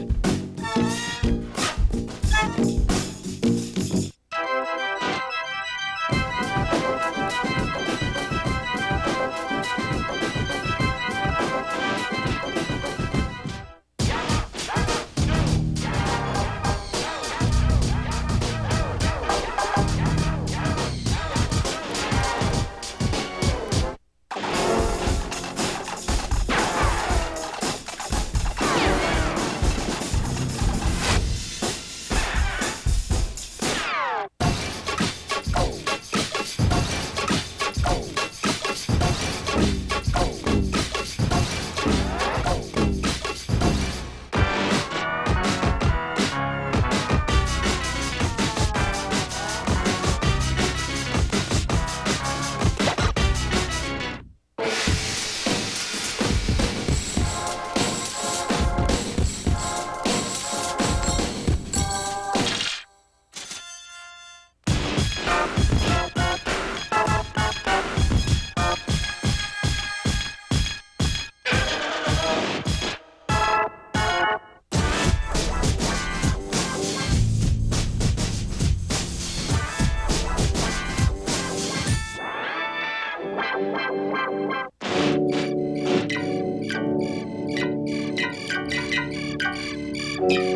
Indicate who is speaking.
Speaker 1: much. you